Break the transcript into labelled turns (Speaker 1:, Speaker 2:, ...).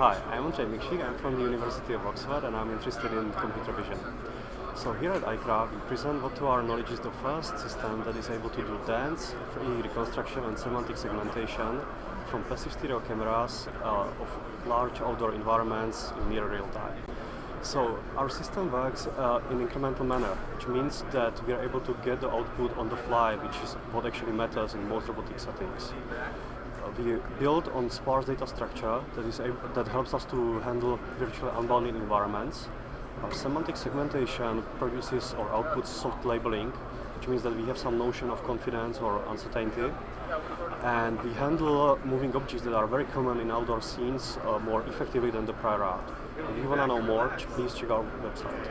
Speaker 1: Hi, I'm Ondřej Mikšík, I'm from the University of Oxford and I'm interested in computer vision. So here at ICRA we present what to our knowledge is the first system that is able to do dense, 3D reconstruction and semantic segmentation from passive stereo cameras uh, of large outdoor environments in near real time. So our system works uh, in incremental manner, which means that we are able to get the output on the fly, which is what actually matters in most robotic settings. Uh, we build on sparse data structure that, is that helps us to handle virtually unbounded environments. Our semantic segmentation produces or outputs soft labeling, which means that we have some notion of confidence or uncertainty. And we handle moving objects that are very common in outdoor scenes uh, more effectively than the prior art. If you want to know more, please check our website.